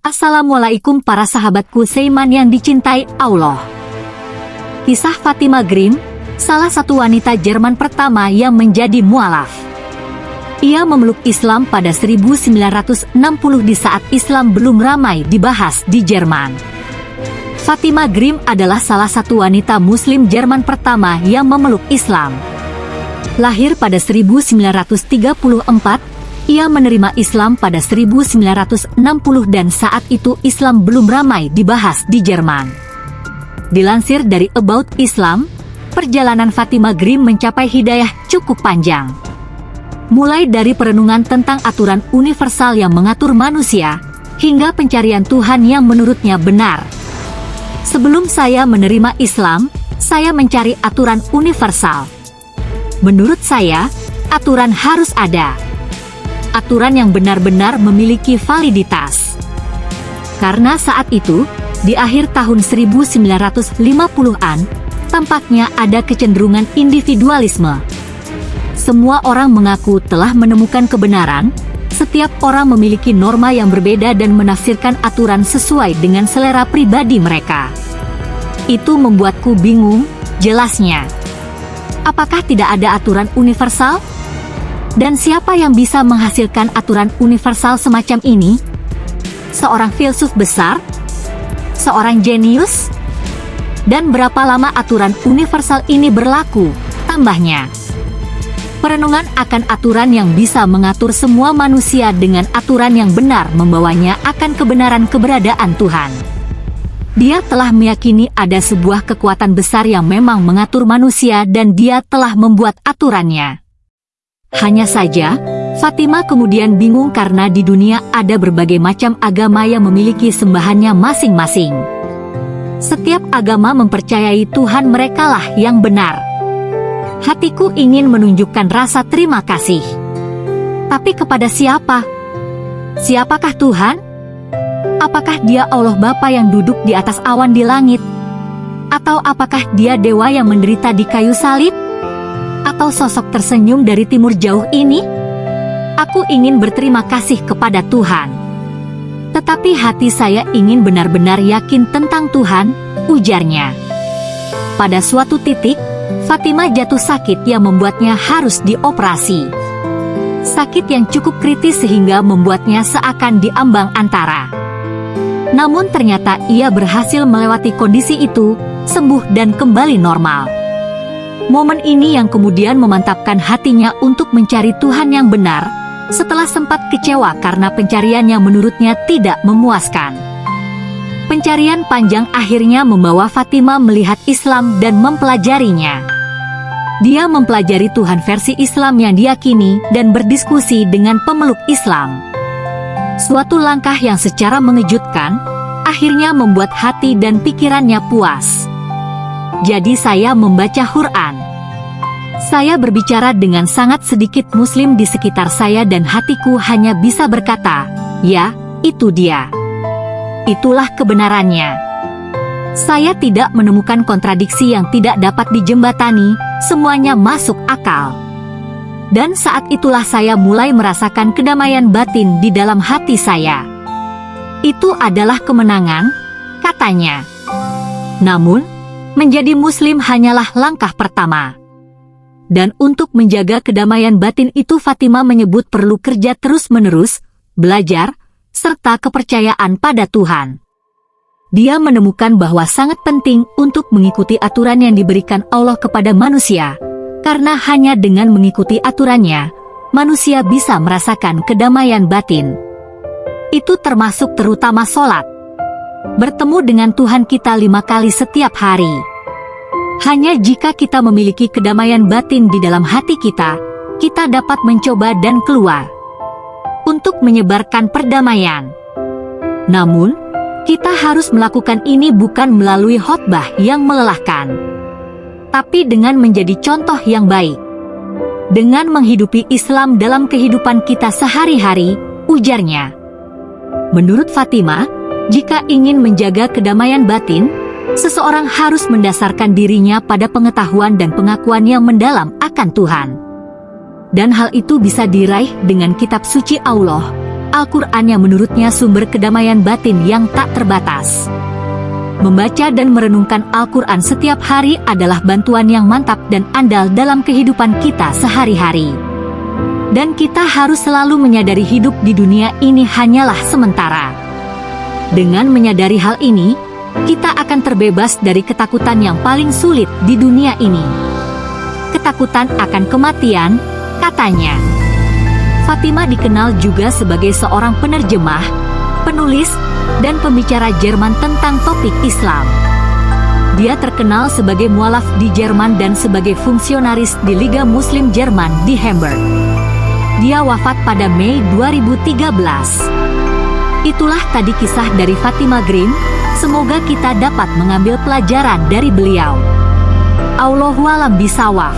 Assalamualaikum para sahabatku Seiman yang dicintai Allah. Kisah Fatima Grimm, salah satu wanita Jerman pertama yang menjadi mualaf. Ia memeluk Islam pada 1960 di saat Islam belum ramai dibahas di Jerman. Fatima Grimm adalah salah satu wanita muslim Jerman pertama yang memeluk Islam. Lahir pada 1934, ia menerima Islam pada 1960 dan saat itu Islam belum ramai dibahas di Jerman. Dilansir dari About Islam, perjalanan Fatima Grimm mencapai hidayah cukup panjang mulai dari perenungan tentang aturan universal yang mengatur manusia, hingga pencarian Tuhan yang menurutnya benar. Sebelum saya menerima Islam, saya mencari aturan universal. Menurut saya, aturan harus ada. Aturan yang benar-benar memiliki validitas. Karena saat itu, di akhir tahun 1950-an, tampaknya ada kecenderungan individualisme semua orang mengaku telah menemukan kebenaran, setiap orang memiliki norma yang berbeda dan menafsirkan aturan sesuai dengan selera pribadi mereka. Itu membuatku bingung, jelasnya. Apakah tidak ada aturan universal? Dan siapa yang bisa menghasilkan aturan universal semacam ini? Seorang filsuf besar? Seorang jenius? Dan berapa lama aturan universal ini berlaku? Tambahnya. Perenungan akan aturan yang bisa mengatur semua manusia dengan aturan yang benar membawanya akan kebenaran keberadaan Tuhan. Dia telah meyakini ada sebuah kekuatan besar yang memang mengatur manusia dan dia telah membuat aturannya. Hanya saja, Fatima kemudian bingung karena di dunia ada berbagai macam agama yang memiliki sembahannya masing-masing. Setiap agama mempercayai Tuhan merekalah yang benar hatiku ingin menunjukkan rasa terima kasih. Tapi kepada siapa? Siapakah Tuhan? Apakah dia Allah Bapa yang duduk di atas awan di langit? Atau apakah dia dewa yang menderita di kayu salib? Atau sosok tersenyum dari timur jauh ini? Aku ingin berterima kasih kepada Tuhan. Tetapi hati saya ingin benar-benar yakin tentang Tuhan, ujarnya. Pada suatu titik, Fatima jatuh sakit yang membuatnya harus dioperasi. Sakit yang cukup kritis sehingga membuatnya seakan diambang antara. Namun ternyata ia berhasil melewati kondisi itu, sembuh dan kembali normal. Momen ini yang kemudian memantapkan hatinya untuk mencari Tuhan yang benar, setelah sempat kecewa karena pencarian yang menurutnya tidak memuaskan. Pencarian panjang akhirnya membawa Fatima melihat Islam dan mempelajarinya. Dia mempelajari Tuhan versi Islam yang diyakini dan berdiskusi dengan pemeluk Islam. Suatu langkah yang secara mengejutkan, akhirnya membuat hati dan pikirannya puas. Jadi saya membaca Quran. Saya berbicara dengan sangat sedikit muslim di sekitar saya dan hatiku hanya bisa berkata, ya, itu dia. Itulah kebenarannya. Saya tidak menemukan kontradiksi yang tidak dapat dijembatani, semuanya masuk akal. Dan saat itulah saya mulai merasakan kedamaian batin di dalam hati saya. Itu adalah kemenangan, katanya. Namun, menjadi muslim hanyalah langkah pertama. Dan untuk menjaga kedamaian batin itu Fatima menyebut perlu kerja terus-menerus, belajar, serta kepercayaan pada Tuhan. Dia menemukan bahwa sangat penting untuk mengikuti aturan yang diberikan Allah kepada manusia, karena hanya dengan mengikuti aturannya, manusia bisa merasakan kedamaian batin. Itu termasuk terutama sholat. Bertemu dengan Tuhan kita lima kali setiap hari. Hanya jika kita memiliki kedamaian batin di dalam hati kita, kita dapat mencoba dan keluar untuk menyebarkan perdamaian. Namun, kita harus melakukan ini bukan melalui khotbah yang melelahkan, tapi dengan menjadi contoh yang baik. Dengan menghidupi Islam dalam kehidupan kita sehari-hari, ujarnya. Menurut Fatima, jika ingin menjaga kedamaian batin, seseorang harus mendasarkan dirinya pada pengetahuan dan pengakuan yang mendalam akan Tuhan dan hal itu bisa diraih dengan kitab suci Allah, Al-Quran yang menurutnya sumber kedamaian batin yang tak terbatas. Membaca dan merenungkan Al-Quran setiap hari adalah bantuan yang mantap dan andal dalam kehidupan kita sehari-hari. Dan kita harus selalu menyadari hidup di dunia ini hanyalah sementara. Dengan menyadari hal ini, kita akan terbebas dari ketakutan yang paling sulit di dunia ini. Ketakutan akan kematian, katanya. Fatima dikenal juga sebagai seorang penerjemah, penulis, dan pembicara Jerman tentang topik Islam. Dia terkenal sebagai mualaf di Jerman dan sebagai fungsionaris di Liga Muslim Jerman di Hamburg. Dia wafat pada Mei 2013. Itulah tadi kisah dari Fatima Green, semoga kita dapat mengambil pelajaran dari beliau. Allahualam bisawaf.